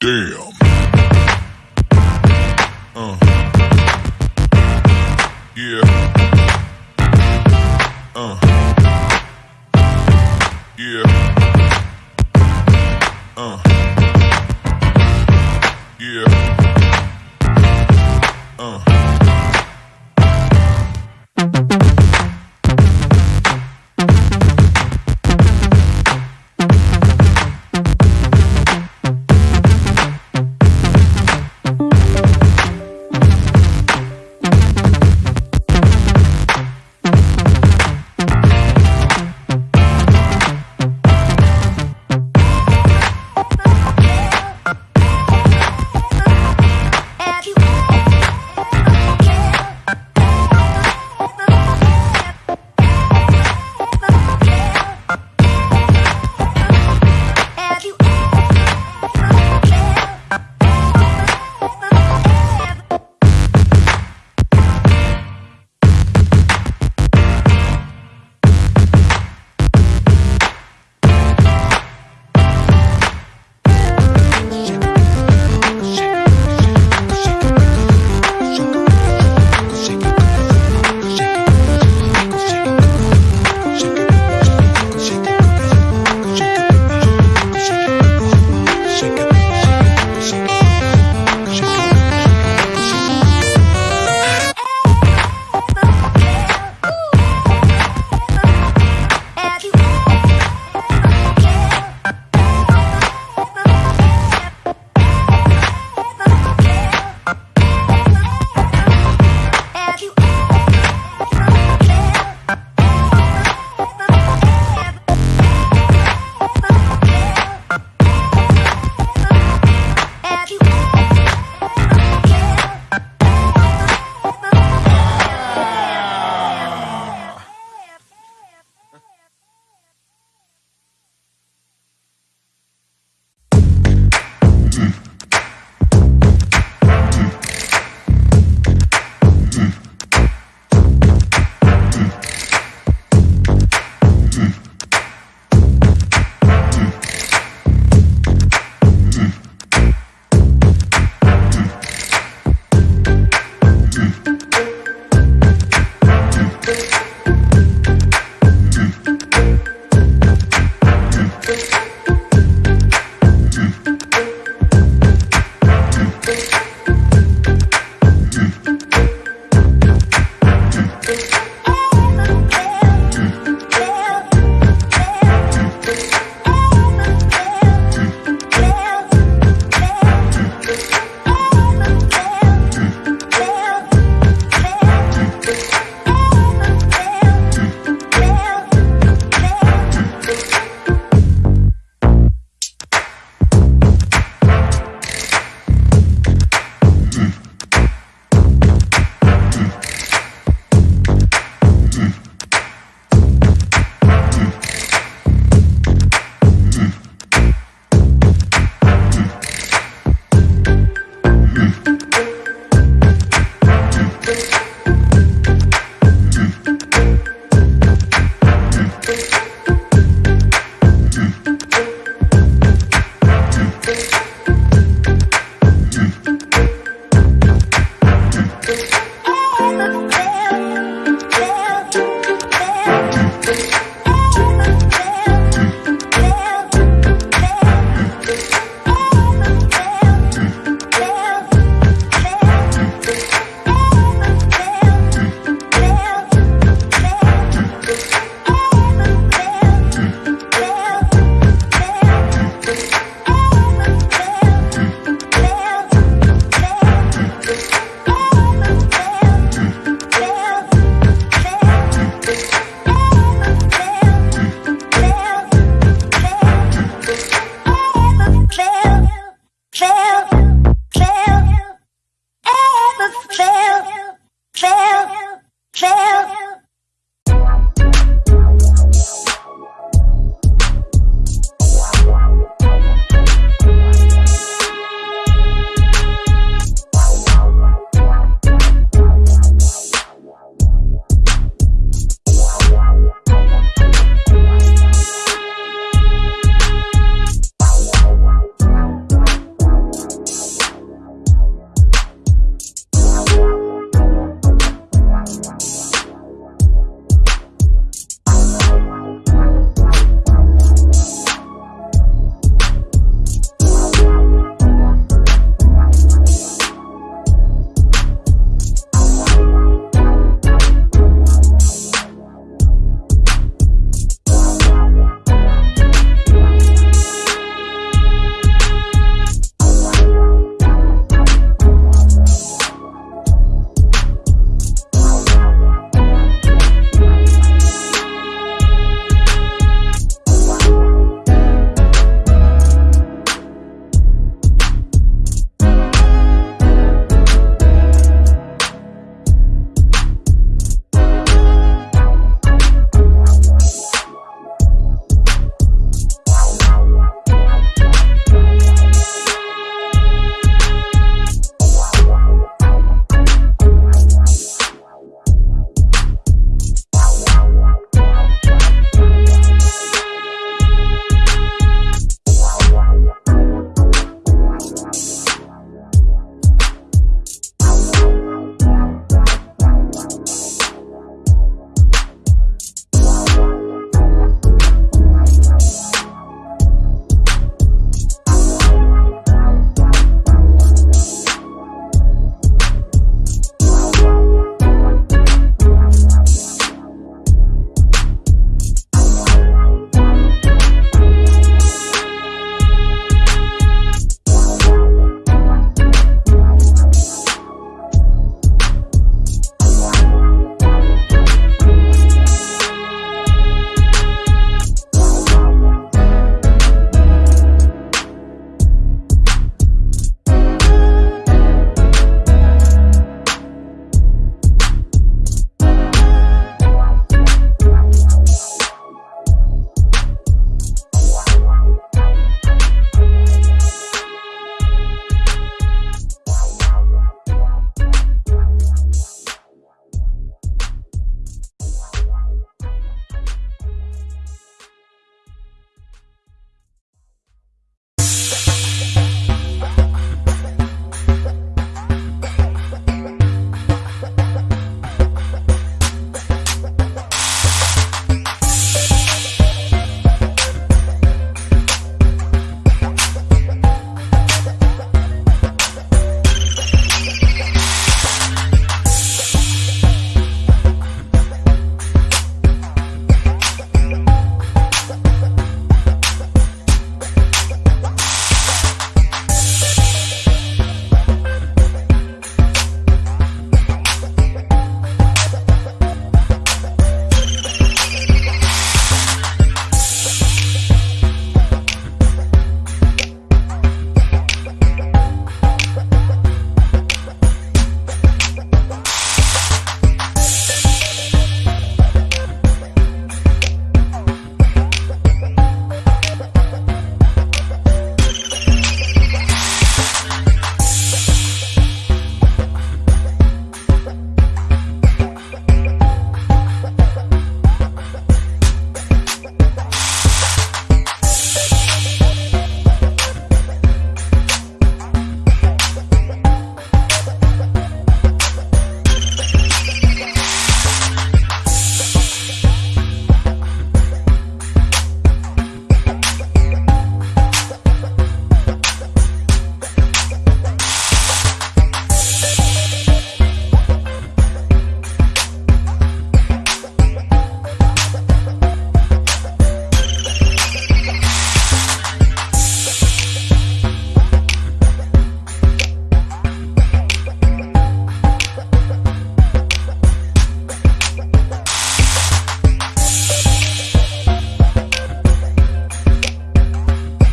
Damn. Uh.